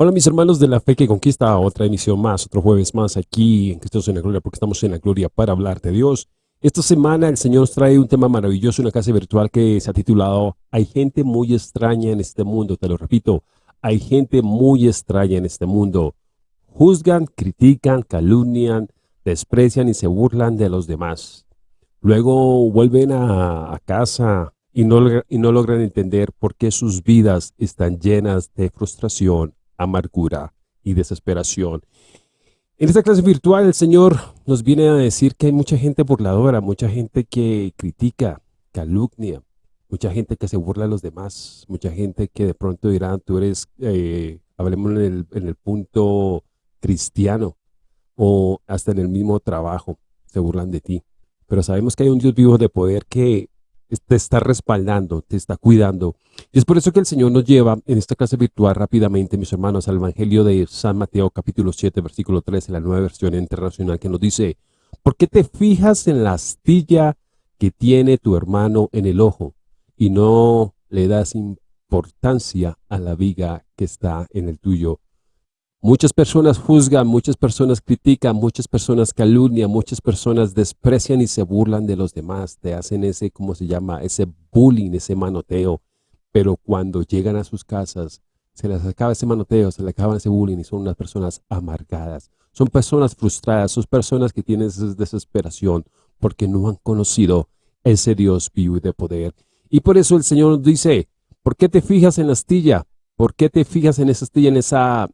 Hola mis hermanos de la fe que conquista, otra emisión más, otro jueves más aquí en Cristo en la Gloria, porque estamos en la Gloria para hablar de Dios. Esta semana el Señor nos trae un tema maravilloso, una casa virtual que se ha titulado Hay gente muy extraña en este mundo, te lo repito, hay gente muy extraña en este mundo. Juzgan, critican, calumnian, desprecian y se burlan de los demás. Luego vuelven a, a casa y no, y no logran entender por qué sus vidas están llenas de frustración, amargura y desesperación. En esta clase virtual el Señor nos viene a decir que hay mucha gente burladora, mucha gente que critica, calumnia, mucha gente que se burla de los demás, mucha gente que de pronto dirá, tú eres, eh, hablemos en el, en el punto cristiano o hasta en el mismo trabajo, se burlan de ti. Pero sabemos que hay un Dios vivo de poder que te está respaldando, te está cuidando. Y es por eso que el Señor nos lleva en esta clase virtual rápidamente, mis hermanos, al Evangelio de San Mateo capítulo 7, versículo 13, la nueva versión internacional que nos dice, ¿por qué te fijas en la astilla que tiene tu hermano en el ojo y no le das importancia a la viga que está en el tuyo? Muchas personas juzgan, muchas personas critican, muchas personas calumnian, muchas personas desprecian y se burlan de los demás, te hacen ese, ¿cómo se llama? Ese bullying, ese manoteo. Pero cuando llegan a sus casas, se les acaba ese manoteo, se les acaba ese bullying y son unas personas amargadas. Son personas frustradas, son personas que tienen esa desesperación porque no han conocido ese Dios vivo y de poder. Y por eso el Señor dice, ¿por qué te fijas en la astilla? ¿Por qué te fijas en esa astilla, en esa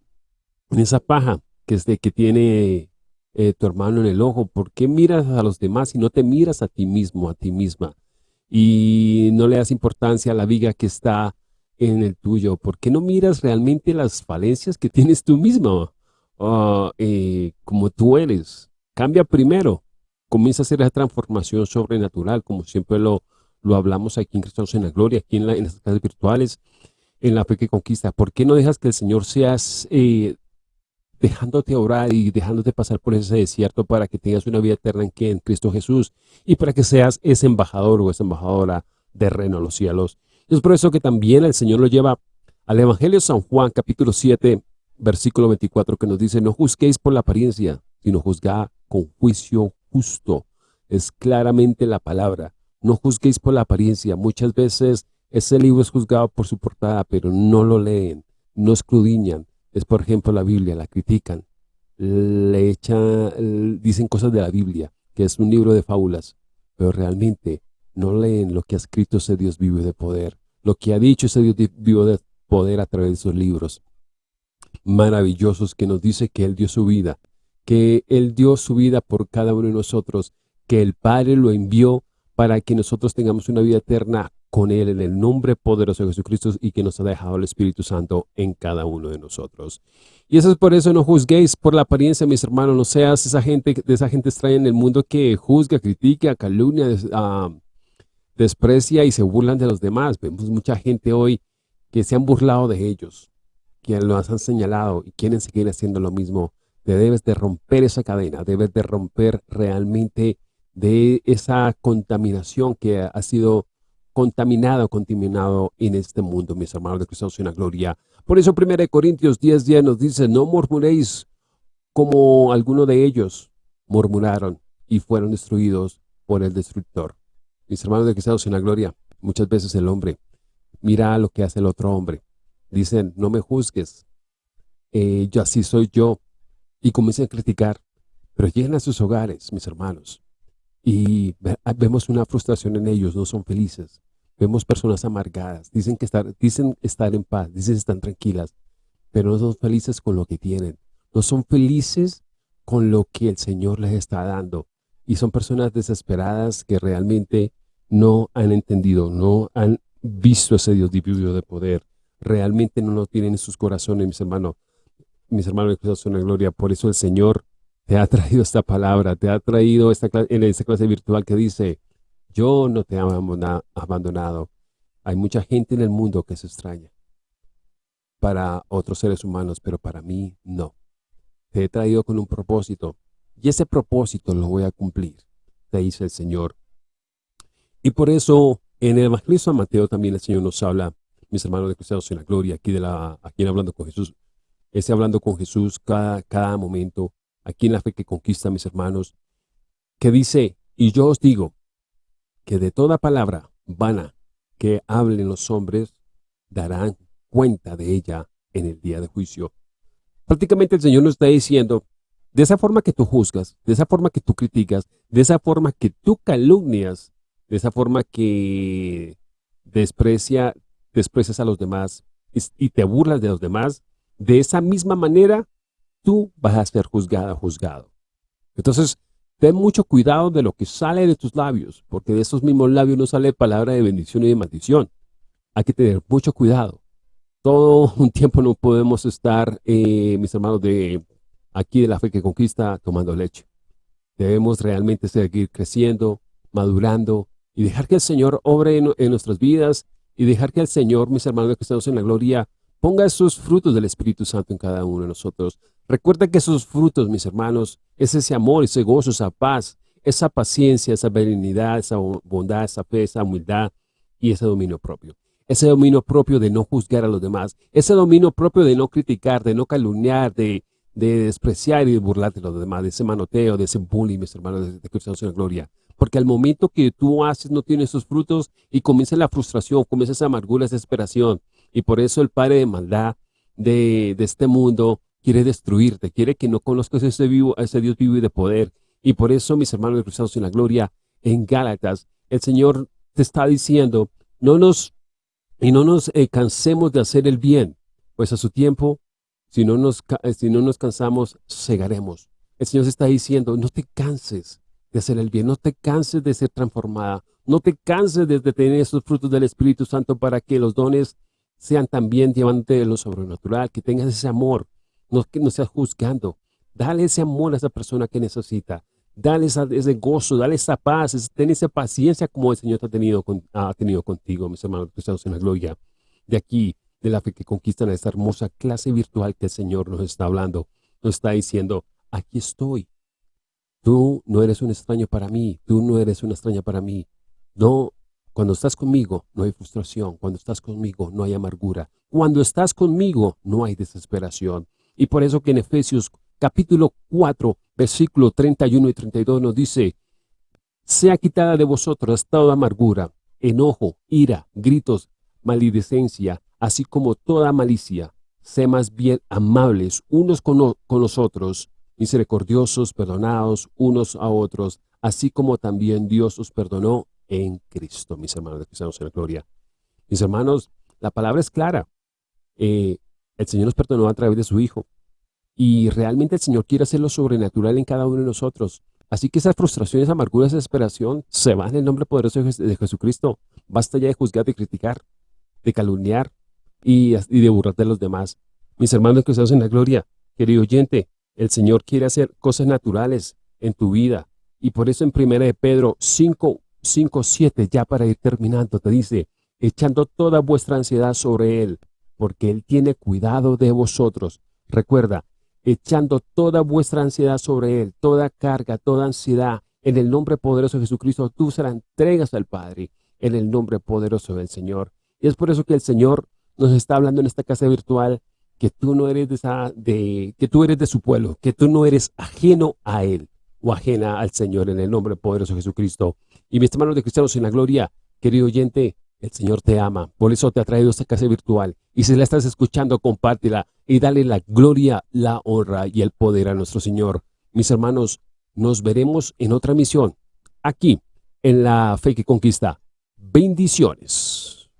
en esa paja que tiene eh, tu hermano en el ojo? ¿Por qué miras a los demás y no te miras a ti mismo, a ti misma? Y no le das importancia a la viga que está en el tuyo. ¿Por qué no miras realmente las falencias que tienes tú mismo? Ah, eh, como tú eres. Cambia primero. Comienza a hacer la transformación sobrenatural, como siempre lo, hablamos aquí en Cristo en la Gloria, aquí en, las clases virtuales, en la fe que conquista. ¿Por qué no dejas que el Señor seas eh, dejándote orar y dejándote pasar por ese desierto para que tengas una vida eterna en, Cristo Jesús y para que seas ese embajador o esa embajadora de reino a los cielos. es por eso que también el Señor lo lleva al Evangelio de San Juan, capítulo 7, versículo 24, que nos dice, no juzguéis por la apariencia, sino juzgad con juicio justo. Es claramente la palabra. No juzguéis por la apariencia. Muchas veces ese libro es juzgado por su portada, pero no lo leen, no escudriñan, es por ejemplo la Biblia, la critican, le echan, dicen cosas de la Biblia, que es un libro de fábulas, pero realmente no leen lo que ha escrito ese Dios vivo de poder, lo que ha dicho ese Dios vivo de poder a través de esos libros maravillosos que nos dice que Él dio su vida, que Él dio su vida por cada uno de nosotros, que el Padre lo envió para que nosotros tengamos una vida eterna con Él en el nombre poderoso de Jesucristo y que nos ha dejado el Espíritu Santo en cada uno de nosotros. Y eso es por eso no juzguéis por la apariencia, mis hermanos, no seas esa gente, de esa gente extraña en el mundo que juzga, critica, calumnia, ah, desprecia y se burlan de los demás. Vemos mucha gente hoy que se han burlado de ellos, que los han señalado y quieren seguir haciendo lo mismo. Te debes de romper esa cadena, debes de romper realmente de esa contaminación que ha sido contaminado, contaminado en este mundo, mis hermanos de Cristo en la gloria. Por eso 1 Corintios 10, 10 nos dice, no murmuréis como alguno de ellos murmuraron y fueron destruidos por el destructor. Mis hermanos de Cristo en la gloria, muchas veces el hombre mira lo que hace el otro hombre. Dicen, no me juzgues, eh, yo así soy yo. Y comienzan a criticar, pero llegan a sus hogares, mis hermanos, y vemos una frustración en ellos, no son felices. Vemos personas amargadas, dicen, que estar, dicen estar en paz, dicen estar tranquilas, pero no son felices con lo que tienen. No son felices con lo que el Señor les está dando. Y son personas desesperadas que realmente no han entendido, no han visto ese Dios divino de poder. Realmente no lo tienen en sus corazones, mis hermanos. Mis hermanos la gloria. Por eso el Señor te ha traído esta palabra, te ha traído esta en esta clase virtual que dice, yo no te he abandonado. Hay mucha gente en el mundo que se extraña para otros seres humanos, pero para mí no. Te he traído con un propósito y ese propósito lo voy a cumplir, te dice el Señor. Y por eso en el Evangelio de Mateo también el Señor nos habla, mis hermanos de Cristianos en la Gloria, aquí, aquí Hablando con Jesús, Esté hablando con Jesús cada momento, aquí en la fe que conquista, mis hermanos, que dice, y yo os digo, que de toda palabra vana que hablen los hombres, darán cuenta de ella en el día de juicio. Prácticamente el Señor nos está diciendo, de esa forma que tú juzgas, de esa forma que tú criticas, de esa forma que tú calumnias, de esa forma que desprecia, desprecias a los demás y te burlas de los demás, de esa misma manera tú vas a ser juzgada, juzgado. Entonces, ten mucho cuidado de lo que sale de tus labios, porque de esos mismos labios no sale palabra de bendición y de maldición. Hay que tener mucho cuidado. Todo un tiempo no podemos estar, eh, mis hermanos, de aquí de la fe que conquista, tomando leche. Debemos realmente seguir creciendo, madurando y dejar que el Señor obre en, nuestras vidas y dejar que el Señor, mis hermanos que estamos en la gloria, ponga esos frutos del Espíritu Santo en cada uno de nosotros. Recuerda que esos frutos, mis hermanos, es ese amor, ese gozo, esa paz, esa paciencia, esa benignidad, esa bondad, esa fe, esa humildad y ese dominio propio. Ese dominio propio de no juzgar a los demás. Ese dominio propio de no criticar, de no calumniar, de, despreciar y de burlar de los demás, de ese manoteo, de ese bullying, mis hermanos, de, de Cristianos en Gloria. Porque al momento que tú haces, no tienes esos frutos y comienza la frustración, comienza esa amargura, esa desesperación. Y por eso el Padre de maldad de, de este mundo quiere destruirte, quiere que no conozcas a ese, vivo, ese Dios vivo y de poder. Y por eso, mis hermanos cruzados en la gloria, en Gálatas, el Señor te está diciendo, no nos, y no nos eh, cansemos de hacer el bien, pues a su tiempo, si no, nos, eh, si no nos cansamos, cegaremos. El Señor se está diciendo, no te canses de hacer el bien, no te canses de ser transformada, no te canses de, tener esos frutos del Espíritu Santo para que los dones sean también llevándote de lo sobrenatural, que tengas ese amor, no no seas juzgando. Dale ese amor a esa persona que necesita. Dale ese gozo, dale esa paz, ten esa paciencia como el Señor ha tenido, ha tenido contigo, mis hermanos cristianos en la gloria. De aquí, de la fe que conquistan a esta hermosa clase virtual que el Señor nos está hablando, nos está diciendo, aquí estoy. Tú no eres un extraño para mí, tú no eres una extraña para mí. No, cuando estás conmigo no hay frustración, cuando estás conmigo no hay amargura, cuando estás conmigo no hay desesperación. Y por eso que en Efesios capítulo 4, versículo 31 y 32 nos dice, sea quitada de vosotros toda amargura, enojo, ira, gritos, maledicencia, así como toda malicia. Sé más bien amables unos con, con los otros, misericordiosos, perdonados unos a otros, así como también Dios os perdonó en Cristo, mis hermanos de cristianos en la gloria. Mis hermanos, la palabra es clara. Eh, el Señor nos perdonó a través de su Hijo. Y realmente el Señor quiere hacer lo sobrenatural en cada uno de nosotros. Así que esas frustraciones, amarguras, desesperación se van en el nombre poderoso de Jesucristo. Basta ya de juzgar, de criticar, de calumniar y, de burlar de los demás. Mis hermanos que estamos en la gloria, querido oyente, el Señor quiere hacer cosas naturales en tu vida. Y por eso en 1 de Pedro 5, 5, 7, ya para ir terminando, te dice, echando toda vuestra ansiedad sobre Él, porque Él tiene cuidado de vosotros. Recuerda, echando toda vuestra ansiedad sobre Él, toda carga, toda ansiedad, en el nombre poderoso de Jesucristo, tú se la entregas al Padre, en el nombre poderoso del Señor. Y es por eso que el Señor nos está hablando en esta casa virtual, que tú no eres de esa, de, que tú eres de su pueblo, que tú no eres ajeno a Él, o ajena al Señor, en el nombre poderoso de Jesucristo. Y mis hermanos de cristianos en la gloria, querido oyente, el Señor te ama, por eso te ha traído esta casa virtual. Y si la estás escuchando, compártela y dale la gloria, la honra y el poder a nuestro Señor. Mis hermanos, nos veremos en otra misión, aquí, en la Fe que Conquista. Bendiciones.